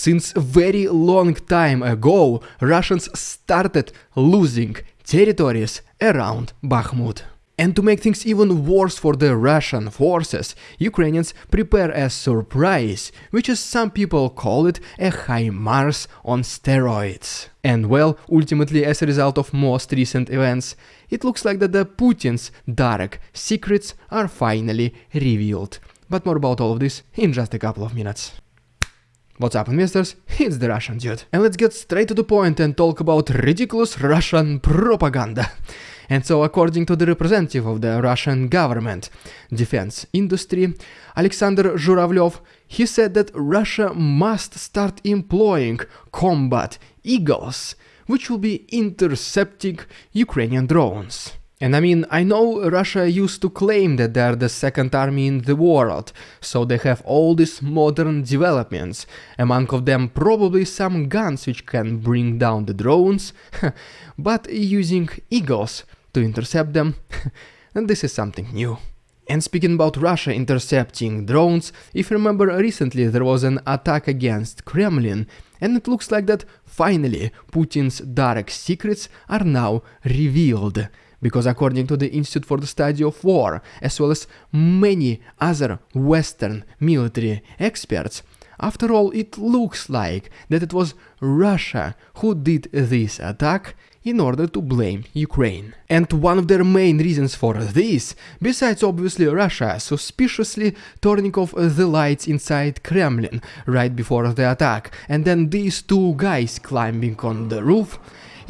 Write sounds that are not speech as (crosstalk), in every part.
since a very long time ago Russians started losing territories around Bakhmut. And to make things even worse for the Russian forces, Ukrainians prepare a surprise, which as some people call it a HIMARS on steroids. And well, ultimately as a result of most recent events, it looks like that the Putin's dark secrets are finally revealed. But more about all of this in just a couple of minutes. What's up investors, it's the Russian dude. And let's get straight to the point and talk about ridiculous Russian propaganda. And so according to the representative of the Russian government defense industry, Alexander Zhuravlev, he said that Russia must start employing combat eagles, which will be intercepting Ukrainian drones. And I mean, I know Russia used to claim that they're the second army in the world, so they have all these modern developments, among of them probably some guns which can bring down the drones, (laughs) but using eagles to intercept them, (laughs) and this is something new. And speaking about Russia intercepting drones, if you remember recently there was an attack against Kremlin, and it looks like that finally Putin's dark secrets are now revealed. Because according to the Institute for the Study of War, as well as many other Western military experts, after all, it looks like that it was Russia who did this attack in order to blame Ukraine. And one of their main reasons for this, besides obviously Russia suspiciously turning off the lights inside Kremlin right before the attack, and then these two guys climbing on the roof,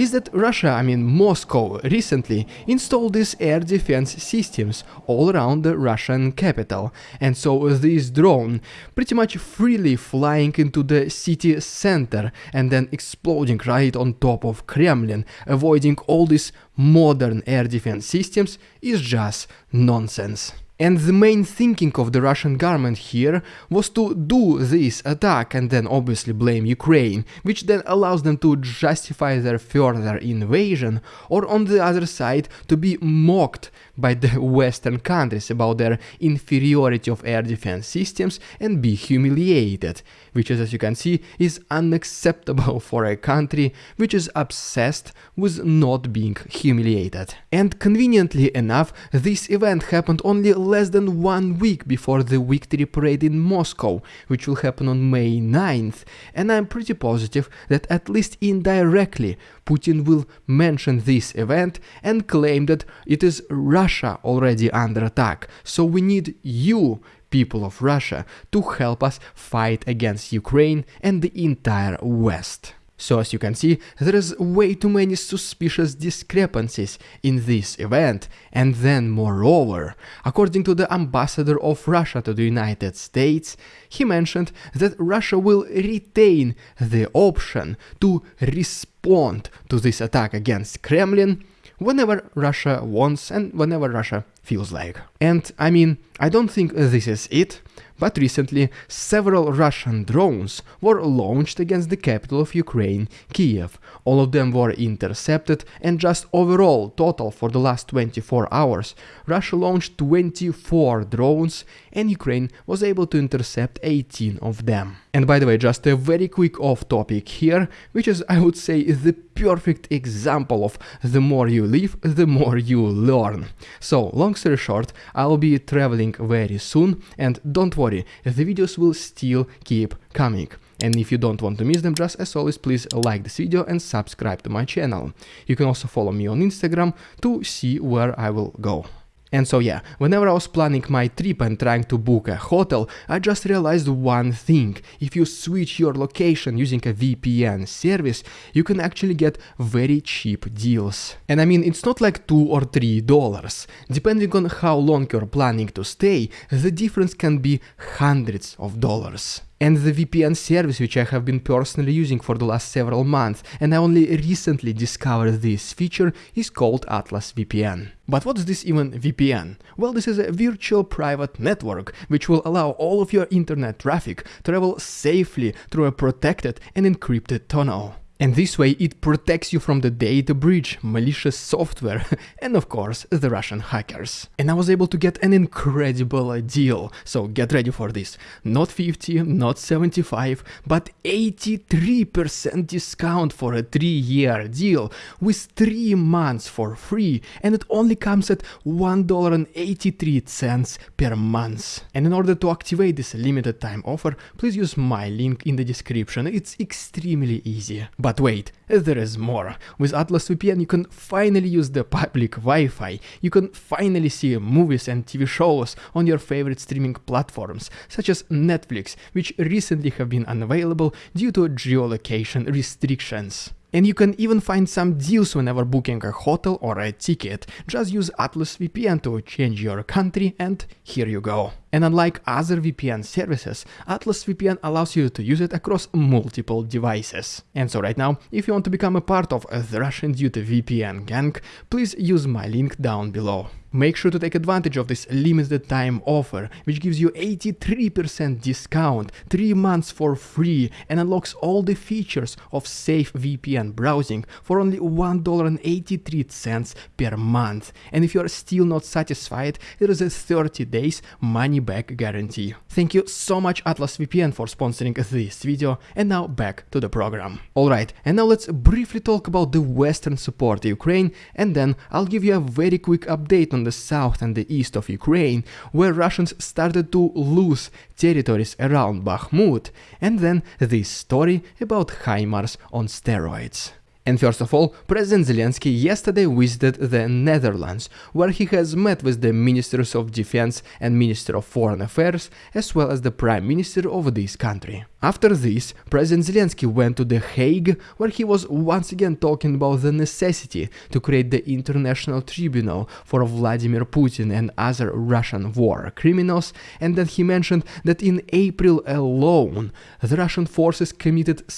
is that Russia, I mean Moscow, recently installed these air defense systems all around the Russian capital, and so this drone pretty much freely flying into the city center and then exploding right on top of Kremlin, avoiding all these modern air defense systems is just nonsense. And the main thinking of the Russian government here was to do this attack and then obviously blame Ukraine, which then allows them to justify their further invasion, or on the other side to be mocked by the (laughs) Western countries about their inferiority of air defense systems and be humiliated, which is, as you can see, is unacceptable (laughs) for a country which is obsessed with not being humiliated. And conveniently enough, this event happened only less than one week before the victory parade in Moscow, which will happen on May 9th, and I'm pretty positive that at least indirectly Putin will mention this event and claim that it is Russia already under attack, so we need you, people of Russia, to help us fight against Ukraine and the entire West. So as you can see, there is way too many suspicious discrepancies in this event, and then moreover, according to the ambassador of Russia to the United States, he mentioned that Russia will retain the option to respond to this attack against Kremlin whenever Russia wants and whenever Russia feels like. And I mean, I don't think this is it, but recently several Russian drones were launched against the capital of Ukraine, Kiev. All of them were intercepted and just overall total for the last 24 hours, Russia launched 24 drones and Ukraine was able to intercept 18 of them. And by the way, just a very quick off topic here, which is I would say the perfect example of the more you live, the more you learn. So long story short, I'll be traveling very soon and don't worry, the videos will still keep coming. And if you don't want to miss them, just as always, please like this video and subscribe to my channel. You can also follow me on Instagram to see where I will go. And so yeah, whenever I was planning my trip and trying to book a hotel, I just realized one thing. If you switch your location using a VPN service, you can actually get very cheap deals. And I mean, it's not like 2 or 3 dollars. Depending on how long you're planning to stay, the difference can be hundreds of dollars and the VPN service which I have been personally using for the last several months and I only recently discovered this feature is called Atlas VPN. But what's this even VPN? Well, this is a virtual private network which will allow all of your internet traffic travel safely through a protected and encrypted tunnel. And this way it protects you from the data breach, malicious software, (laughs) and of course the Russian hackers. And I was able to get an incredible deal, so get ready for this. Not 50, not 75, but 83% discount for a 3 year deal with 3 months for free and it only comes at $1.83 per month. And in order to activate this limited time offer, please use my link in the description, it's extremely easy. But wait, there is more. With Atlas VPN you can finally use the public Wi-Fi, you can finally see movies and TV shows on your favorite streaming platforms, such as Netflix, which recently have been unavailable due to geolocation restrictions. And you can even find some deals whenever booking a hotel or a ticket. Just use Atlas VPN to change your country and here you go. And unlike other VPN services, Atlas VPN allows you to use it across multiple devices. And so right now, if you want to become a part of the Russian Dude VPN gang, please use my link down below. Make sure to take advantage of this limited time offer, which gives you 83% discount, 3 months for free, and unlocks all the features of safe VPN browsing for only $1.83 per month. And if you are still not satisfied, there is a 30 days money back guarantee. Thank you so much Atlas VPN for sponsoring this video, and now back to the program. Alright, and now let's briefly talk about the western support Ukraine, and then I'll give you a very quick update on the south and the east of Ukraine, where Russians started to lose territories around Bakhmut, and then this story about HIMARS on steroids. And first of all, President Zelensky yesterday visited the Netherlands, where he has met with the Ministers of Defense and Minister of Foreign Affairs, as well as the Prime Minister of this country. After this, President Zelensky went to The Hague, where he was once again talking about the necessity to create the International Tribunal for Vladimir Putin and other Russian war criminals, and then he mentioned that in April alone, the Russian forces committed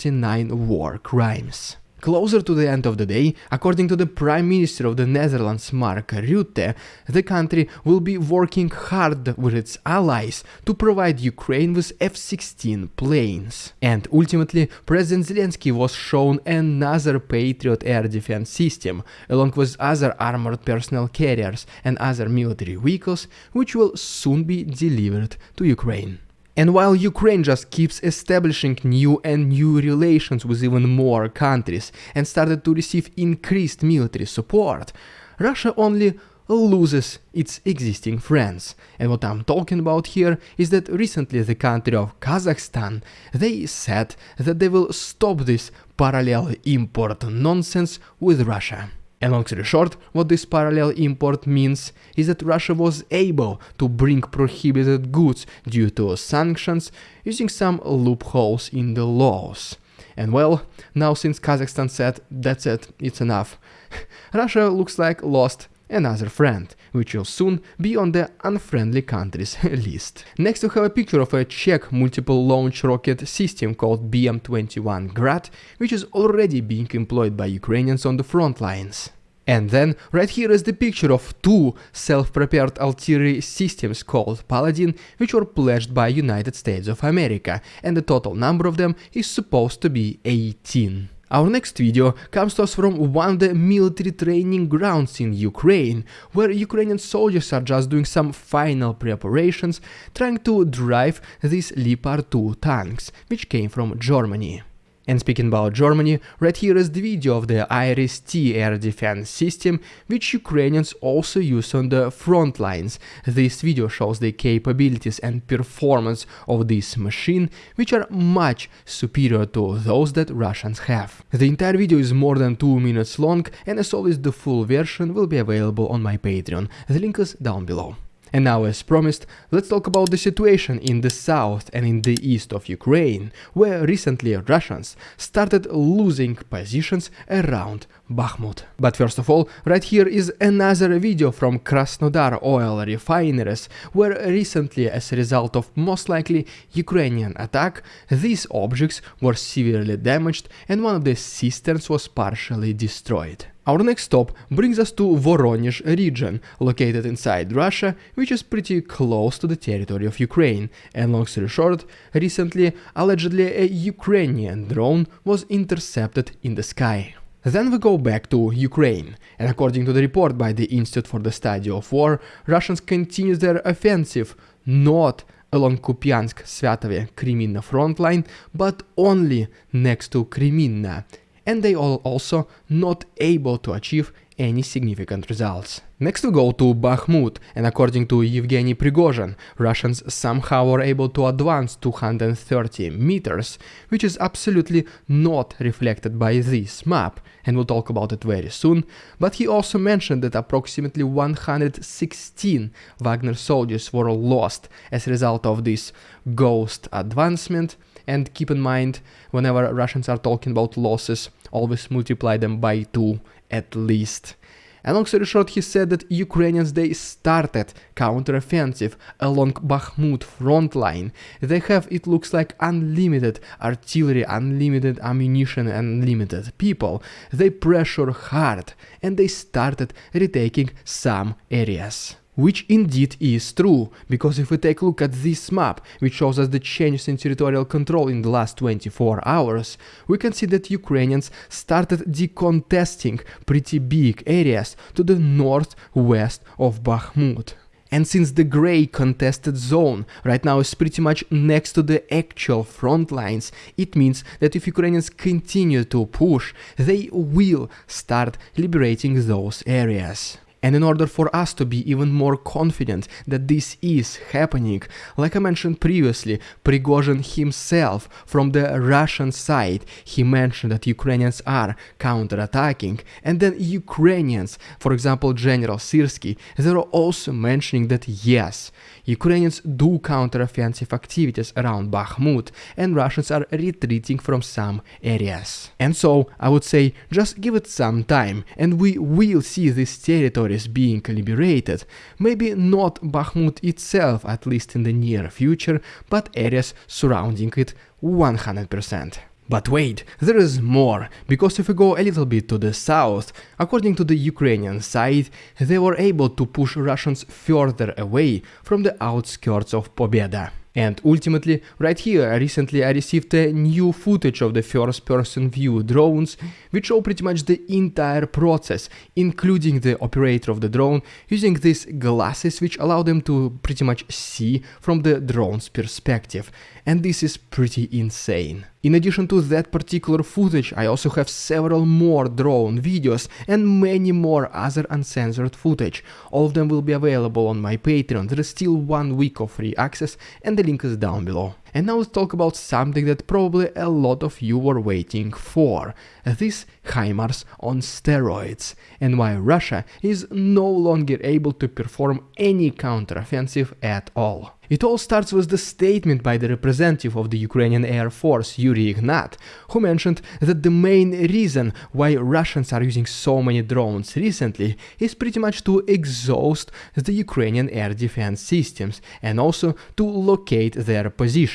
6,139 war crimes. Closer to the end of the day, according to the Prime Minister of the Netherlands Mark Rutte, the country will be working hard with its allies to provide Ukraine with F-16 planes. And ultimately, President Zelensky was shown another Patriot air defense system, along with other armored personnel carriers and other military vehicles, which will soon be delivered to Ukraine. And while Ukraine just keeps establishing new and new relations with even more countries and started to receive increased military support, Russia only loses its existing friends. And what I'm talking about here is that recently the country of Kazakhstan, they said that they will stop this parallel import nonsense with Russia. And long story short, what this parallel import means is that Russia was able to bring prohibited goods due to sanctions using some loopholes in the laws. And well, now since Kazakhstan said, that's it, it's enough, (laughs) Russia looks like lost another friend, which will soon be on the unfriendly countries (laughs) list. Next we have a picture of a Czech multiple launch rocket system called BM-21 Grad, which is already being employed by Ukrainians on the front lines. And then right here is the picture of two self-prepared artillery systems called Paladin, which were pledged by United States of America, and the total number of them is supposed to be 18. Our next video comes to us from one of the military training grounds in Ukraine, where Ukrainian soldiers are just doing some final preparations trying to drive these Leopard 2 tanks, which came from Germany. And speaking about Germany, right here is the video of the IRIS-T air defense system, which Ukrainians also use on the front lines. This video shows the capabilities and performance of this machine, which are much superior to those that Russians have. The entire video is more than 2 minutes long, and as always the full version will be available on my Patreon, the link is down below. And now, as promised, let's talk about the situation in the south and in the east of Ukraine, where recently Russians started losing positions around Bakhmut. But first of all, right here is another video from Krasnodar oil refineries, where recently as a result of most likely Ukrainian attack, these objects were severely damaged and one of the cisterns was partially destroyed. Our next stop brings us to Voronezh region, located inside Russia, which is pretty close to the territory of Ukraine. And long story short, recently, allegedly a Ukrainian drone was intercepted in the sky. Then we go back to Ukraine, and according to the report by the Institute for the Study of War, Russians continue their offensive not along Kupiansk Sviatovo Kreminna front line, but only next to Kreminna, and they are also not able to achieve any significant results. Next we go to Bakhmut, and according to Yevgeny Prigozhin, Russians somehow were able to advance 230 meters, which is absolutely not reflected by this map, and we'll talk about it very soon, but he also mentioned that approximately 116 Wagner soldiers were lost as a result of this ghost advancement, and keep in mind, whenever Russians are talking about losses, always multiply them by 2 at least. And long story short, he said that Ukrainians they started counteroffensive along Bakhmut front line. They have, it looks like, unlimited artillery, unlimited ammunition, unlimited people. They pressure hard and they started retaking some areas which indeed is true, because if we take a look at this map, which shows us the changes in territorial control in the last 24 hours, we can see that Ukrainians started decontesting pretty big areas to the northwest of Bakhmut. And since the grey contested zone right now is pretty much next to the actual front lines, it means that if Ukrainians continue to push, they will start liberating those areas. And in order for us to be even more confident that this is happening, like I mentioned previously, Prigozhin himself from the Russian side, he mentioned that Ukrainians are counterattacking, and then Ukrainians, for example General Syrsky, they are also mentioning that yes, Ukrainians do counteroffensive activities around Bakhmut, and Russians are retreating from some areas. And so, I would say, just give it some time, and we will see these territories being liberated, maybe not Bakhmut itself at least in the near future, but areas surrounding it 100%. But wait, there is more, because if we go a little bit to the south, according to the Ukrainian side, they were able to push Russians further away from the outskirts of Pobeda. And ultimately, right here, recently I received a new footage of the first person view drones, which show pretty much the entire process, including the operator of the drone, using these glasses which allow them to pretty much see from the drone's perspective. And this is pretty insane. In addition to that particular footage, I also have several more drone videos and many more other uncensored footage. All of them will be available on my Patreon, there is still one week of free access and the link is down below. And now let's talk about something that probably a lot of you were waiting for. These HIMARS on steroids, and why Russia is no longer able to perform any counteroffensive at all. It all starts with the statement by the representative of the Ukrainian Air Force, Yuri Ignat, who mentioned that the main reason why Russians are using so many drones recently is pretty much to exhaust the Ukrainian air defense systems and also to locate their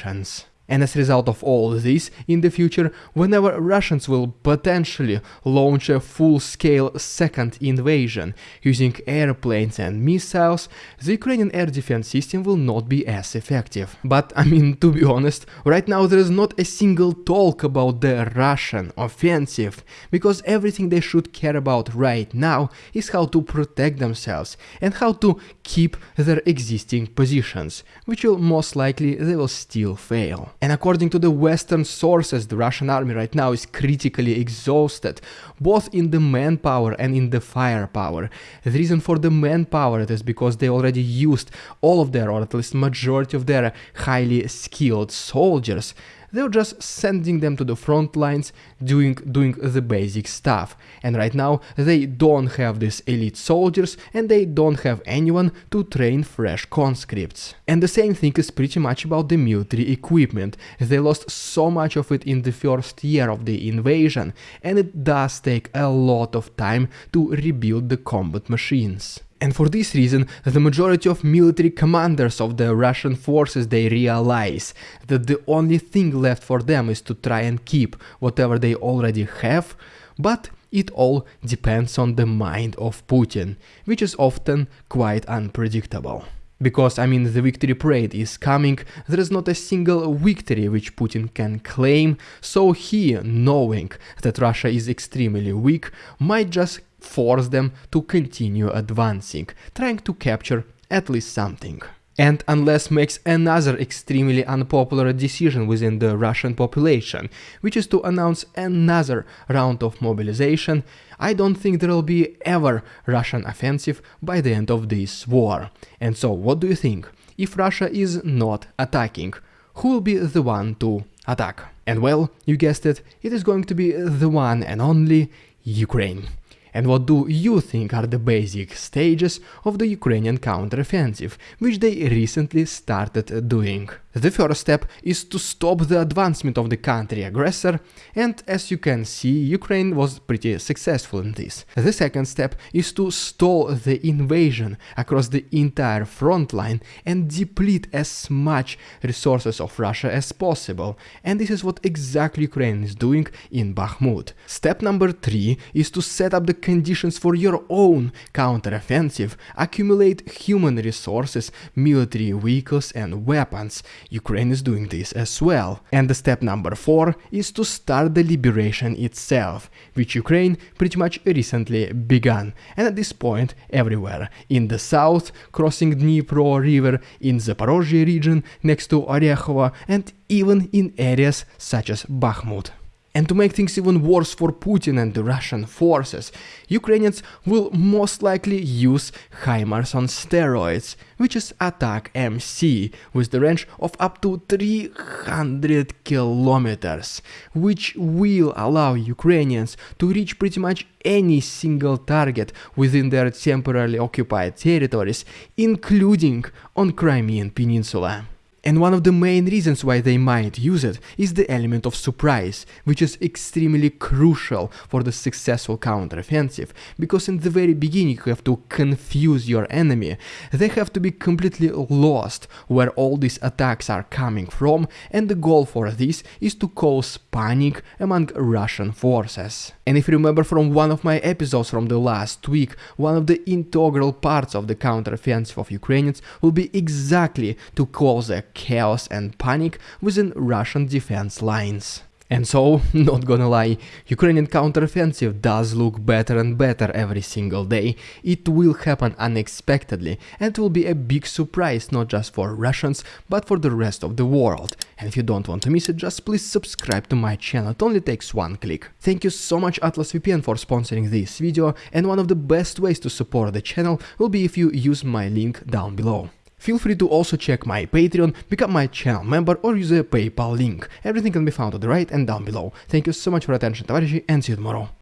positions. And as a result of all this, in the future, whenever Russians will potentially launch a full-scale second invasion using airplanes and missiles, the Ukrainian air defense system will not be as effective. But I mean, to be honest, right now there is not a single talk about the Russian offensive, because everything they should care about right now is how to protect themselves and how to keep their existing positions, which will most likely they will still fail. And according to the Western sources, the Russian army right now is critically exhausted, both in the manpower and in the firepower. The reason for the manpower is because they already used all of their, or at least majority of their, highly skilled soldiers they're just sending them to the front lines doing doing the basic stuff. And right now they don't have these elite soldiers and they don't have anyone to train fresh conscripts. And the same thing is pretty much about the military equipment. They lost so much of it in the first year of the invasion and it does take a lot of time to rebuild the combat machines and for this reason, the majority of military commanders of the Russian forces they realize that the only thing left for them is to try and keep whatever they already have, but it all depends on the mind of Putin, which is often quite unpredictable. Because, I mean, the victory parade is coming, there is not a single victory which Putin can claim, so he, knowing that Russia is extremely weak, might just force them to continue advancing, trying to capture at least something and unless makes another extremely unpopular decision within the Russian population, which is to announce another round of mobilization, I don't think there will be ever Russian offensive by the end of this war. And so what do you think? If Russia is not attacking, who will be the one to attack? And well, you guessed it, it is going to be the one and only Ukraine. And what do you think are the basic stages of the Ukrainian counteroffensive, which they recently started doing? The first step is to stop the advancement of the country aggressor, and as you can see, Ukraine was pretty successful in this. The second step is to stall the invasion across the entire front line and deplete as much resources of Russia as possible, and this is what exactly Ukraine is doing in Bakhmut. Step number 3 is to set up the conditions for your own counteroffensive, accumulate human resources, military vehicles and weapons, Ukraine is doing this as well. And the step number 4 is to start the liberation itself, which Ukraine pretty much recently began, and at this point everywhere, in the south, crossing Dnipro river, in Zaporozhye region, next to Orekhovo, and even in areas such as Bakhmut. And to make things even worse for Putin and the Russian forces, Ukrainians will most likely use HIMARS on steroids, which is ATACMS, with the range of up to 300 kilometers, which will allow Ukrainians to reach pretty much any single target within their temporarily occupied territories, including on Crimean Peninsula. And one of the main reasons why they might use it is the element of surprise, which is extremely crucial for the successful counteroffensive, because in the very beginning you have to confuse your enemy, they have to be completely lost where all these attacks are coming from, and the goal for this is to cause panic among Russian forces. And if you remember from one of my episodes from the last week, one of the integral parts of the counteroffensive of Ukrainians will be exactly to cause a chaos and panic within Russian defense lines. And so, (laughs) not gonna lie, Ukrainian counteroffensive does look better and better every single day. It will happen unexpectedly and will be a big surprise not just for Russians, but for the rest of the world. And if you don't want to miss it, just please subscribe to my channel, it only takes one click. Thank you so much Atlas VPN for sponsoring this video, and one of the best ways to support the channel will be if you use my link down below. Feel free to also check my Patreon, become my channel member or use a PayPal link. Everything can be found on the right and down below. Thank you so much for attention, товарищи, and see you tomorrow.